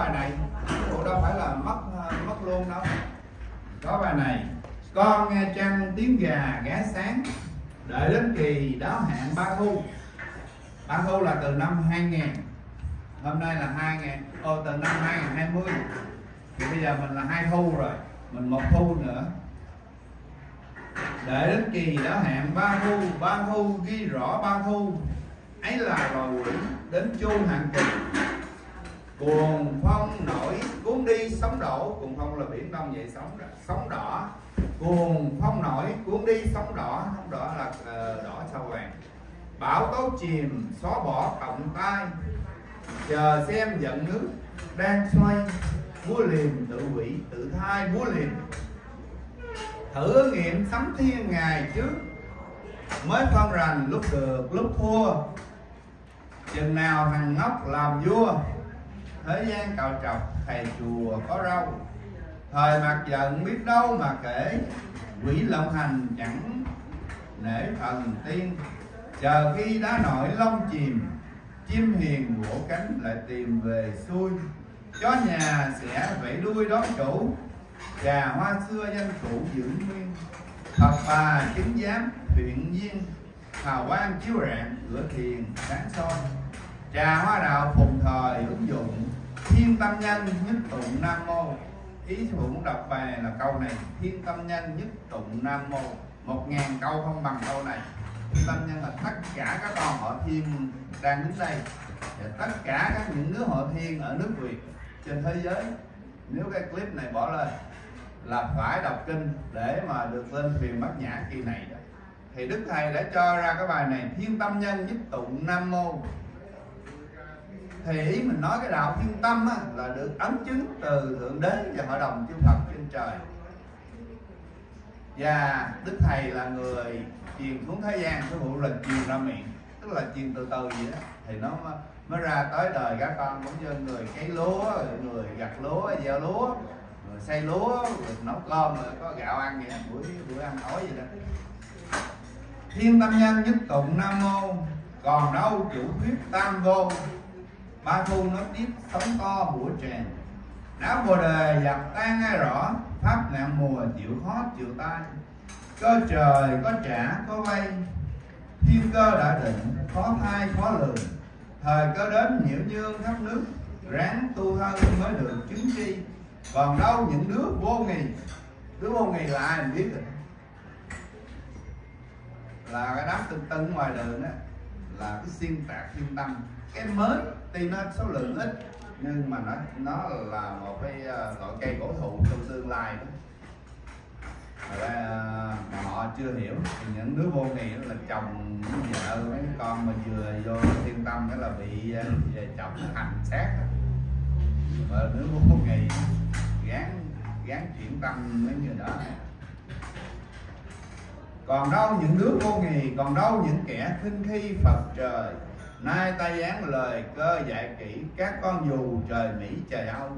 bài này. Cũng đâu phải là mất ờ, mất luôn đâu. Có bài này. Con nghe trăng tiếng gà ghé sáng đợi đến kỳ đáo hạn ba thu. Ba thu là từ năm 2000 hôm nay là 2000 ô, từ năm 2020 thì bây giờ mình là hai thu rồi. Mình một thu nữa. Để đến kỳ đã hạn ba thu. Ba thu ghi rõ ba thu. Ấy là lò quỷ đến chu hạn kỳ cuồng phong nổi cuốn đi sóng đổ. Cuồng phong là biển đông vậy sóng sóng đỏ. Cuồng phong nổi cuốn đi sóng đỏ. Sóng đỏ là uh, đỏ sao vàng. Bão tố chìm xóa bỏ cộng tay chờ xem giận nước đang xoay búa liềm tự quỷ tự thai búa liềm thử nghiệm sấm thiên ngày trước mới phân rành lúc được lúc thua. Chừng nào thằng ngốc làm vua? Thế gian cạo trọc thầy chùa có râu thời mặt giận biết đâu mà kể, quỷ lộng hành chẳng nể thần tiên. Chờ khi đá nổi lông chìm, chim hiền vỗ cánh lại tìm về xuôi. Chó nhà sẽ vẫy đuôi đón chủ trà hoa xưa danh cũ giữ nguyên. Phật bà chứng giám huyện nhiên hào quang chiếu rạng, cửa thiền sáng soi. Trà hoa đạo phùng thời ứng dụng thiên tâm nhân nhất tụng nam mô. Ý sư phụ muốn đọc bài là câu này. Thiên tâm nhân nhất tụng nam mô. Một ngàn câu không bằng câu này. Thiên tâm nhân là tất cả các con họ thiên đang đứng đây. Và tất cả các những đứa họ thiên ở nước việt, trên thế giới. Nếu cái clip này bỏ lên, là phải đọc kinh để mà được lên thuyền bát nhã kỳ này đó. Thì đức thầy đã cho ra cái bài này. Thiên tâm nhân nhất tụng nam mô thì ý mình nói cái đạo thiên tâm á, là được ấn chứng từ thượng đế và hội đồng chư Phật trên trời. Và đức thầy là người truyền xuống thế gian cái vụ là truyền ra miệng tức là truyền từ từ vậy đó. Thì nó mới ra tới đời các con cũng như người cấy lúa người gặt lúa gieo lúa người xây lúa người nấu cơm rồi có gạo ăn vậy buổi buổi ăn tối vậy đó. Thiên tâm nhân nhất tụng nam mô còn đâu chủ thuyết tam vô ba thu nói tiếp, sống to bủa tràn đá bồ đề dập tan ngay rõ, pháp nạn mùa chịu khó chịu tai. Cơ trời có trả, có vay. Thiên cơ đã định, khó thai khó lường. Thời cơ đến, nhiễu nhương khắp nước. Ráng tu thân mới được chứng chi còn đâu những đứa vô nghì đứa vô nghì là ai mình biết rồi. Là cái đám tưng tưng ngoài đường đó là cái xuyên tạc thiên tâm. Cái mới tuy nó số lượng ít nhưng mà nó nó là một cái ờ, loại cây cổ thụ trong tương lai đó. Mà, mà họ chưa hiểu thì những đứa vô nghị là chồng vợ mấy con mà vừa vô thiên tâm đó là bị ờ, về chồng hành xác mà đứa vô nghị gán gán chuyển tâm mấy người đó. Còn đâu những đứa vô nghì còn đâu những kẻ khinh khi phật trời? Nay ta dán lời cơ dạy kỹ các con dù trời mỹ trời âu.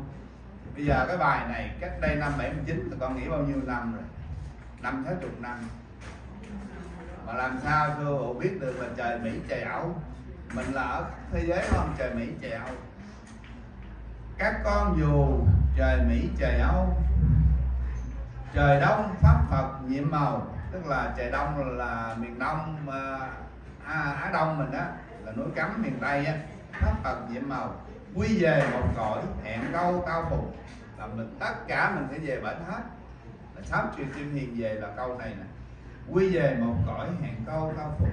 Bây giờ cái bài này cách đây năm 79 thì con nghĩ bao nhiêu năm rồi? Năm thế chục năm. Mà làm sao sư phụ biết được là trời mỹ trời âu? Mình là ở thế giới không? Trời mỹ trời âu. Các con dù trời mỹ trời âu. Trời đông pháp phật nhiệm màu. Tức là trời đông là miền đông à, à á đông mình đó là núi cấm miền tây á pháp phật nhiệm màu. Quy về một cõi, hẹn câu tao phục là mình tất cả mình sẽ về bển hết. Là sám truyền kim hiền về là câu này nè. Quy về một cõi, hẹn câu tao phục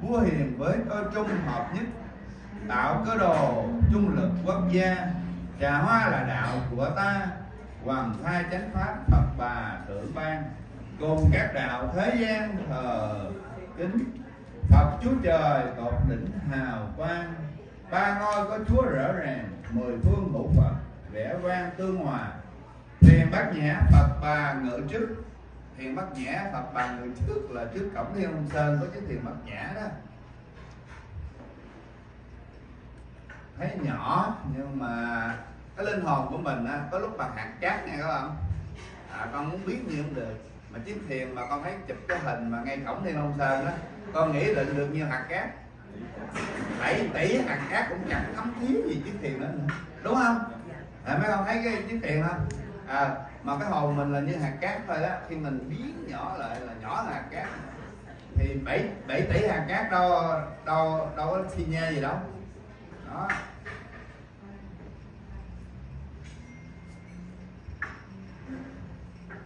vua hiền với cơ trung hợp nhất. Tạo cơ đồ, trung lực quốc gia. Trà hoa là đạo của ta. Hoàng thai chánh pháp, phật bà tự ban. Cùng các đạo thế gian thờ kính. Phật Chúa Trời tột đỉnh hào quang. Ba ngôi có Chúa rõ ràng Mười phương ngũ Phật Vẽ vang tương hòa. Thiền bát nhã Phật bà ngự trước. Thiền bát nhã Phật bà ngự trước Là trước cổng Thiên Long Sơn có chiếc thiền bát nhã đó. Thấy nhỏ Nhưng mà Cái linh hồn của mình á, có lúc bằng hạt cát nha các bạn. À, Con muốn biết như không được mà chiếc thiền mà con thấy chụp cái hình mà ngay cổng thiên long sơn đó con nghĩ định được như hạt cát 7 tỷ hạt cát cũng chẳng thấm thiếu gì chiếc thiền đó nữa. Đúng không? Dạ. À, mấy con thấy cái chiếc thuyền không? À, mà cái hồn mình là như hạt cát thôi đó. Khi mình biến nhỏ lại là nhỏ là hạt cát. Thì 7, 7 tỷ hạt cát đâu đâu đâu có xi nhê gì đâu. Đó.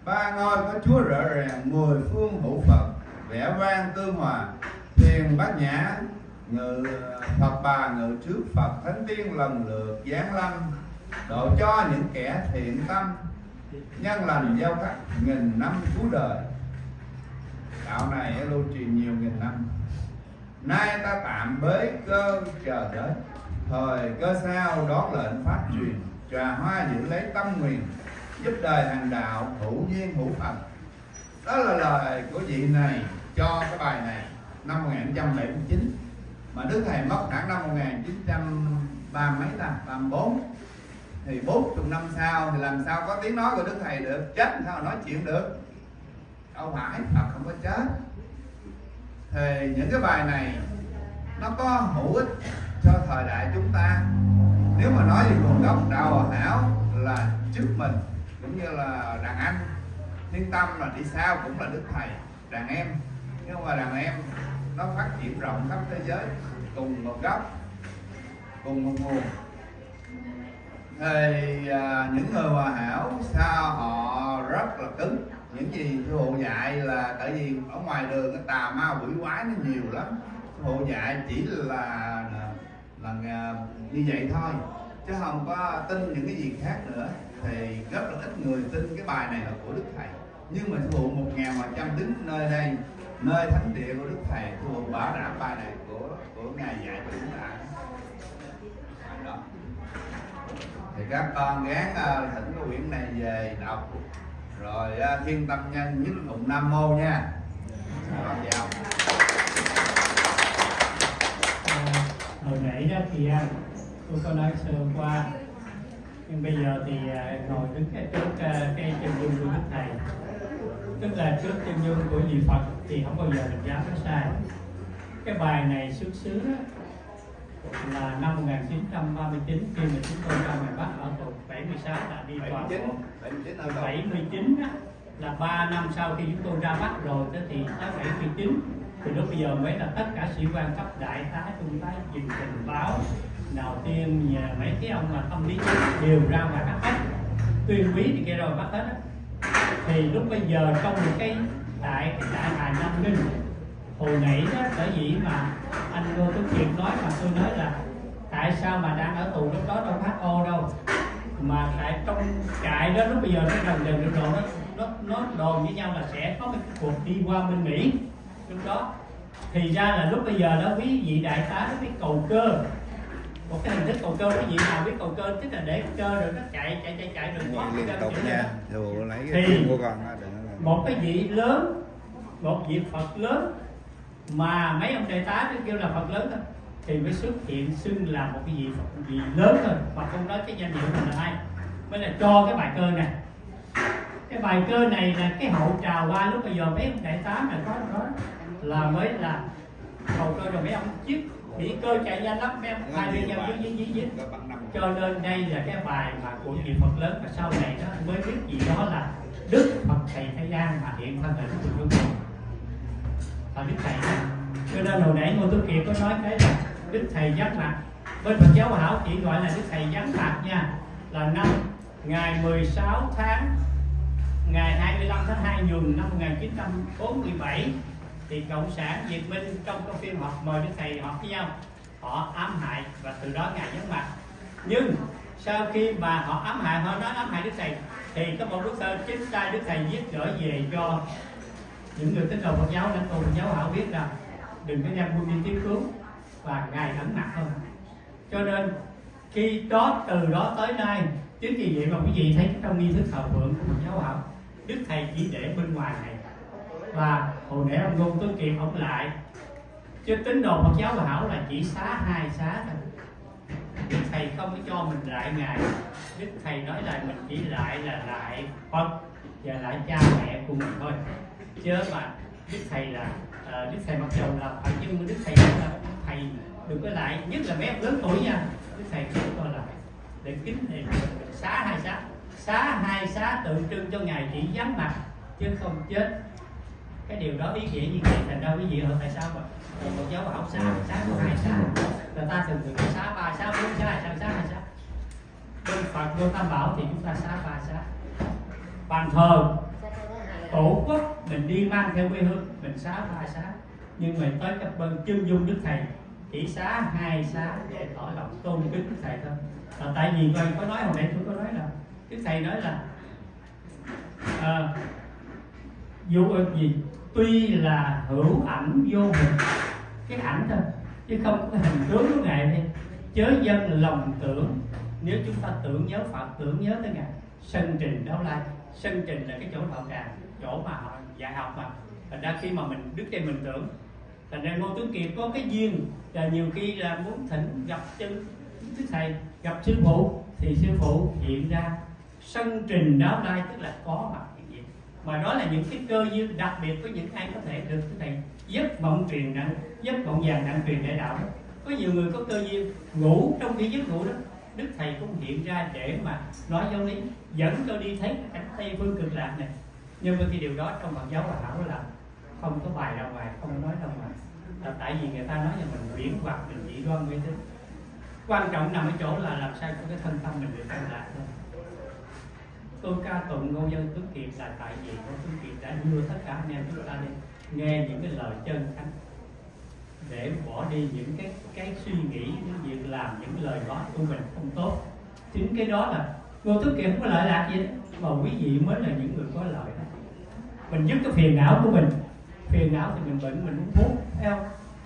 Ba ngôi có chúa rõ ràng mười phương hữu phật vẻ vang tương hòa thiền bát nhã, ngự phật bà, ngự trước phật thánh tiên, lần lượt giáng lâm, độ cho những kẻ thiện tâm, nhân lành gieo cắt nghìn năm cuối đời đạo này lưu truyền nhiều nghìn năm. Nay ta tạm bế cơ chờ đến, thời cơ sao đón lệnh phát truyền, trà hoa giữ lấy tâm nguyện, giúp đời hàng đạo hữu duyên hữu phật. Đó là lời của vị này cho cái bài này, năm 1979 mà Đức Thầy mất khoảng năm 1930 mấy ta 34 thì 40 năm sau thì làm sao có tiếng nói của Đức Thầy được? Chết sao nói chuyện được? Đâu phải, Phật không có chết. Thì những cái bài này nó có hữu ích cho thời đại chúng ta. Nếu mà nói về nguồn gốc đạo hảo là trước mình, cũng như là đàn anh, thiên tâm là đi sau cũng là đức thầy, đàn em nhưng mà đàn em nó phát triển rộng khắp thế giới cùng một gốc cùng một nguồn thì à, những người hòa hảo sao họ rất là cứng. Những gì sư phụ dạy là tại vì ở ngoài đường cái tà ma quỷ quái nó nhiều lắm. Sư phụ dạy chỉ là là, là à, như vậy thôi chứ không có tin những cái gì khác nữa. Thì rất là ít người tin cái bài này là của đức thầy. Nhưng mà sư phụ một ngàn mà trăm đứng nơi đây nơi thánh địa của đức thầy thuộc bảo đảm bài này của của ngài dạy cho chúng ta đó. Thì các con gán uh, thỉnh cái quyển này về đọc. Rồi uh, thiên tâm nhân nhất tụng nam mô nha. Con chào à, ờ, hồi nãy đó thì à, tôi có nói sơ qua. Nhưng bây giờ thì à, ngồi đứng trước cây à, cái chân dung của đức thầy tức là trước chân dung của vị phật thì không bao giờ mình dám nói sai. Cái bài này xuất xứ là năm 1939 khi mà chúng tôi ra ngoài Bắc ở tuổi 76 là đi tòa 79 79 ở đâu? 79 á, là 3 năm sau khi chúng tôi ra Bắc rồi đó thì tới 79 thì lúc bây giờ mới là tất cả sĩ quan cấp đại tá trung tá dừng tình báo đầu tiên nhờ mấy cái ông mà tâm lý đều ra ngoài bắt hết. Tuyên quý thì kia rồi bắt hết á thì lúc bây giờ trong một cái đại cái đại hà nam ninh hồi nãy đó bởi dĩ mà anh Ngô Tuấn Kiệt nói mà tôi nói là tại sao mà đang ở tù lúc đó đâu phát ô đâu, mà tại trong trại đó lúc bây giờ nó gần gần được rồi, nó nó nó đồn với nhau là sẽ có một cuộc đi qua bên Mỹ. Lúc đó thì ra là lúc bây giờ đó, quý vị đại tá nó cái cầu cơ một cái hình thức cầu cơ quý vị nào biết cầu cơ tức là để cơ rồi nó chạy chạy chạy chạy được thoát liên tục nha. dù lấy Thì- cái tiền của con đừng một cái vị lớn một vị phật lớn mà mấy ông đại tá nó kêu là phật lớn thôi thì mới xuất hiện xưng là một cái vị phật vị lớn thôi mà không nói cái danh hiệu mình là ai. Mới là cho cái bài cơ này. Cái bài cơ này là cái hậu trào qua lúc bây giờ mấy ông đại tá mà có đó là mới là hậu cơ rồi mấy ông chiếc bị cơ chạy nhanh lắm. Mấy ông hai bên nhau bài. dính dính dính. Cho nên đây là cái bài mà của nhiều Phật lớn. Và sau này đó mới biết gì đó là Đức Phật Thầy Thế gian mà hiện thân hình của chúng tôi và Đức Thầy đó. cho nên hồi nãy Ngô Tú Kiệt có nói cái là Đức Thầy giác mặt bên Phật giáo Hảo chỉ gọi là Đức Thầy giác mặt nha, là năm ngày 16 tháng, ngày 25 tháng 2 nhuần năm 1947 thì cộng sản Việt Minh trong cái phiên họp mời Đức Thầy họp với nhau, họ ám hại và từ đó ngài nhấn mặt nhưng sau khi mà họ ám hại, họ nói ám hại đức thầy, thì có một bức thơ chính tay đức thầy viết gửi về cho những người tín đồ Phật giáo lãnh tụ Phật giáo họ biết rằng đừng có đem quân đi tiếp cứu và ngài ẩn mặt hơn. Cho nên khi đó, từ đó tới nay, chính vì vậy mà quý vị thấy trong nghi thức thờ phượng của Phật giáo học đức thầy chỉ để bên ngoài này và hồi nãy ông ngôn tuấn kiệt ông lại. Chứ tín đồ Phật giáo và hảo là chỉ xá hai xá thôi. Đức Thầy không có cho mình lại Ngài. Đức Thầy nói là mình chỉ lại là lại Phật và lại cha mẹ của mình thôi. Chứ mà Đức Thầy là uh, Đức Thầy mặc dù là Phật nhưng mà Đức Thầy là Thầy đừng có lại. Nhất là mấy em lớn tuổi nha. Đức Thầy không cho lại. Để kính thầy xá hai xá. Xá hai xá tượng trưng cho ngài chỉ vắng mặt chứ không chết cái điều đó ý nghĩa như vậy thành ra quý vị hỏi tại sao mà một giáo bảo xá xá có hai xá người ta thường thường xá ba xá bốn xá sao xá hai xá bên phật vô tam bảo thì chúng ta xá ba xá bàn thờ tổ quốc mình đi mang theo quê hương mình xá ba xá nhưng mà tới các bên chân dung đức thầy chỉ xá hai xá để tỏ lòng tôn kính đức thầy thôi. Là tại vì tôi có nói hồi nãy tôi có nói là đức thầy nói là à, dù gì? Tuy là hữu ảnh vô hình, cái ảnh thôi, chứ không có hình tướng của ngài đây chớ dân lòng tưởng, nếu chúng ta tưởng nhớ phật, tưởng nhớ tới ngài, sân trình đâu lai sân trình là cái chỗ đạo tràng, chỗ mà họ dạy học mà. Thành ra khi mà mình đứt đây mình tưởng thành ra ngô tuấn kiệt có cái duyên là nhiều khi là muốn thỉnh gặp chân đức thầy, gặp sư phụ, thì sư phụ hiện ra. Sân trình đó lai tức là có mặt mà đó là những cái cơ duyên đặc biệt với những ai có thể được cái thầy giấc mộng truyền nặng giấc mộng vàng nặng truyền đại đạo đó. có nhiều người có cơ duyên ngủ trong cái giấc ngủ đó, đức thầy cũng hiện ra để mà nói giáo lý, dẫn cho đi thấy cảnh tây phương cực lạc này. Nhưng mà cái điều đó trong phật giáo hòa hảo là không có bài ra ngoài, không nói ra ngoài. Là tại vì người ta nói là mình biển hoặc mình chỉ đoan mê tín quan trọng nằm ở chỗ là làm sao cho cái thân tâm mình được an lạc thôi tôi ca tụng ngô dân tuấn kiệt là tại vì ngô tuấn kiệt đã đưa tất cả anh em chúng ta đi nghe những cái lời chân thánh, để bỏ đi những cái cái suy nghĩ những việc làm những lời nói của mình không tốt. Chính cái đó là ngô tuấn kiệt không có lợi lạc gì đó mà quý vị mới là những người có lợi đó. Mình dứt cái phiền não của mình, phiền não thì mình bệnh, mình uống thuốc, theo.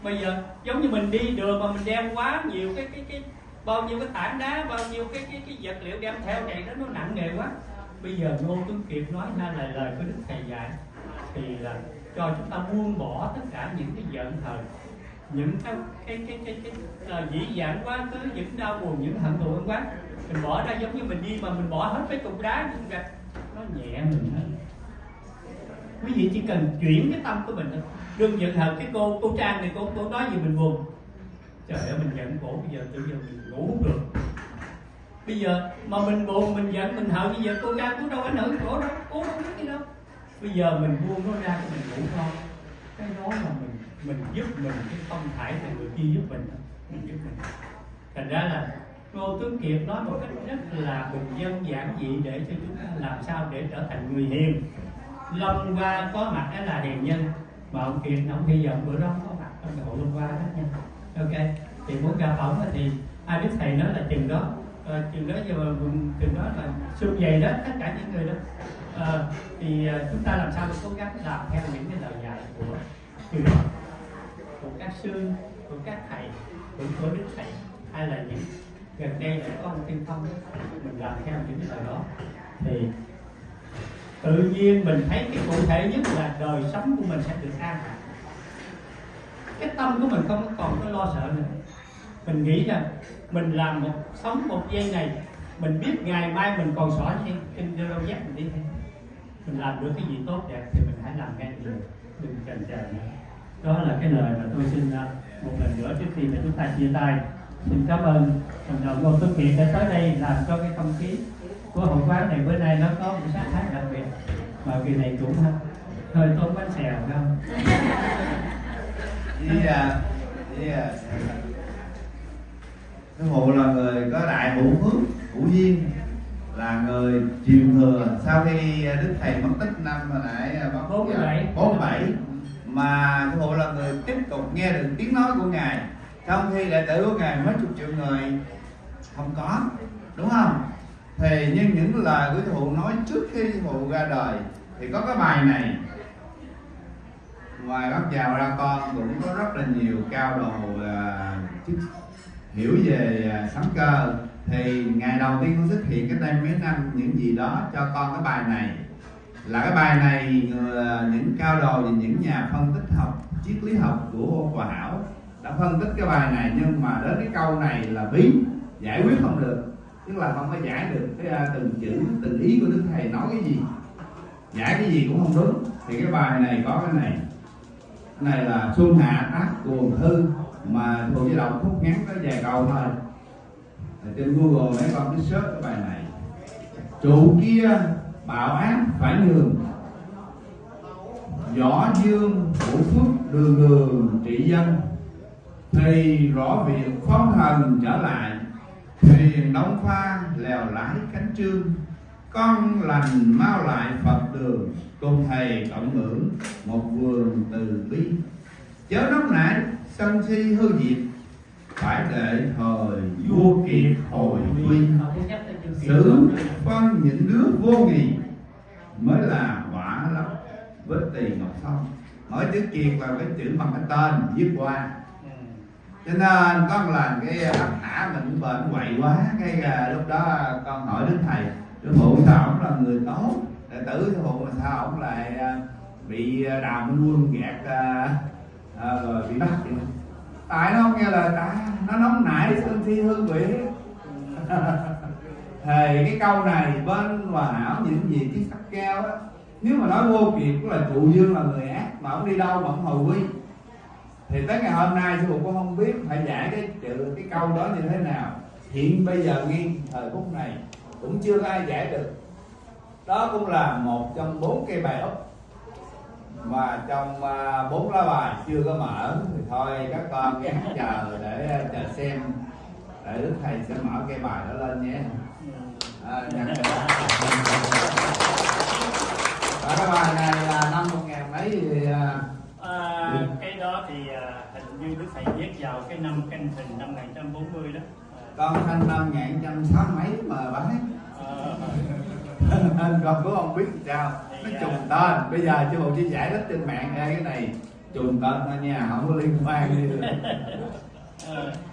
Bây giờ, giống như mình đi đường mà mình đem quá nhiều cái cái cái, bao nhiêu cái tảng đá, bao nhiêu cái cái cái vật liệu đem theo này đó, nó nặng nề quá bây giờ ngô tuấn kiệt nói ra là lời của đức thầy dạy thì là cho chúng ta buông bỏ tất cả những cái giận hờn những cái cái cái cái, cái, cái uh, dĩ dãn quá khứ những đau buồn những hận thù ân quá mình bỏ ra giống như mình đi mà mình bỏ hết cái cục đá nhưng gạch nó nhẹ mình hơn. Quý vị chỉ cần chuyển cái tâm của mình thôi. Đừng giận hờn cái cô cô trang này cô cô nói gì mình buồn. Trời ơi mình giận cổ bây giờ tự giờ mình ngủ không được bây giờ mà mình buồn, mình giận, mình hận bây giờ cô ra cũng đâu ảnh hưởng khổ đâu cô đâu biết gì đâu. Bây giờ mình buông nó ra cho mình ngủ thôi. Cái đó là mình mình giúp mình, cái không phải là người kia giúp mình mình giúp mình. Thành ra là Ngô Tuấn Kiệt nói một cách rất là bình dân giản dị để cho chúng ta làm sao để trở thành người hiền. Long qua có mặt đó là hiền nhân, mà ông Kiệt ông bây vọng bữa đó có mặt trong hội Long qua đó nha. Ok, thì muốn gặp ổng thì ai biết thầy nói là chừng đó. Ờ, à, chừng đó giờ chừng đó là xương dày đó tất cả những người đó. À, thì à, chúng ta làm sao để cố gắng làm theo những cái lời dạy của từ đó? Của các sư của các thầy của, của đức thầy hay là những gần đây là có ông tiên phong mình làm theo những cái lời đó. Thì tự nhiên mình thấy cái cụ thể nhất là đời sống của mình sẽ được an cái tâm của mình không còn có lo sợ nữa mình nghĩ rằng mình làm một sống một giây này mình biết ngày mai mình còn xỏ trên kinh đâu dắt mình đi thôi mình làm được cái gì tốt đẹp thì mình hãy làm ngay được đừng chần chờ nữa. Đó là cái lời mà tôi xin à, một lần nữa trước khi mà chúng ta chia tay xin cảm ơn thành đồng ngô tuấn kiệt đã tới đây làm cho cái không khí của hội quán này bữa nay nó có một sắc thái đặc biệt mà kỳ này cũng à, hơi tốn bánh xèo không? Yeah, yeah. À, Sư phụ là người có đại hữu phước hữu duyên là người truyền thừa sau khi đức thầy mất tích năm hồi nãy bốn bảy. bốn bảy. Mà sư phụ là người tiếp tục nghe được tiếng nói của ngài. Trong khi đệ tử của ngài mấy chục triệu người không có đúng không? Thì nhưng những lời của sư phụ nói trước khi sư phụ ra đời thì có cái bài này. Ngoài bác chào ra con cũng có rất là nhiều cao đồ uh, chức hiểu về à, sóng cơ, thì ngày đầu tiên con xuất hiện cái đây mấy năm, những gì đó cho con cái bài này. Là cái bài này ờ, những cao đồ và những nhà phân tích học, triết lý học của Hòa Hảo đã phân tích cái bài này. Nhưng mà đến cái câu này là bí, giải quyết không được. Tức là không có giải được cái à, từng chữ, từng ý của đức thầy nói cái gì. Giải cái gì cũng không đúng. Thì cái bài này có cái này. Cái này là xuân hạ tác cuồng hư mà thuộc với động khúc ngắn có vài câu thôi. Ở trên google mấy con cứ search cái bài này. Trụ kia bạo ác phải nhường. Võ dương, vũ phước, đường đường, trị dân. Thì rõ việc phong thần trở lại. Thuyền đóng pha lèo lái cánh trương. Con lành mau lại phật đường. Cùng thầy cộng ngưỡng một vườn từ bi. Chớ nóng nảy sân si hư diệt phải để thời vua kiệt hồi quy. Xử phân những đứa vô nghị mới là quả lắm. Với tỳ ngọc son mỗi chữ kiệt là cái chữ bằng cái tên viết qua. Cho nên con làm cái ấp thả mình bệnh quậy quá cái à, lúc đó con hỏi đến thầy sư phụ sao ông là người tốt? Đệ tử sư phụ mà sao ông lại à, bị à, đào minh quân gạt à, rồi bị bắt vậy tại nó không nghe lời ta nó nóng nảy sân thi hương vị thì cái câu này bên hòa hảo những gì chiếc sắc keo á nếu mà nói vô kiệt cũng là trụ dương là người ác mà ông đi đâu mà ông hồi quy thì tới ngày hôm nay sư phụ cũng không biết phải giải cái chữ cái câu đó như thế nào. Hiện bây giờ ngay thời phút này cũng chưa có ai giải được. Đó cũng là một trong bốn cây bài ốc mà trong à, bốn lá bài chưa có mở thì thôi các con gắng chờ để à, chờ xem. Để đức thầy sẽ mở cây bài đó lên nhé. À, nhận được Và cái bài này là năm một ngàn mấy thì à, À, cái đó thì hình như Đức Thầy viết vào cái năm canh thìn năm 1940 đó. con thanh năm ngàn trăm sáu mấy mà bái À, nên con cũng không biết sao nó trùng tên. Bây giờ chứ bộ chia giải thích trên mạng Ê, cái này. Trùng tên thôi nha không có liên quan gì. Được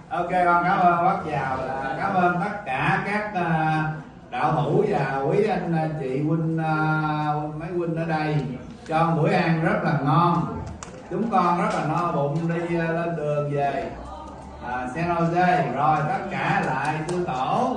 ok con cảm ơn bác giàu là cảm ơn tất cả các à, đạo hữu và quý anh à, chị huynh à, mấy huynh ở đây. Cho buổi ăn rất là ngon. Chúng con rất là no bụng đi lên đường về. À, San Jose. Rồi tất cả lại sư tổ.